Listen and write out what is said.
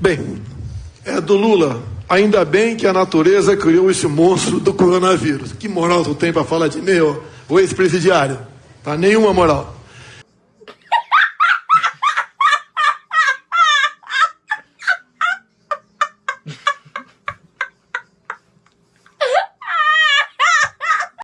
Bem, é do Lula. Ainda bem que a natureza criou esse monstro do coronavírus. Que moral tu tem para falar de mim, o ex-presidiário? Tá nenhuma moral.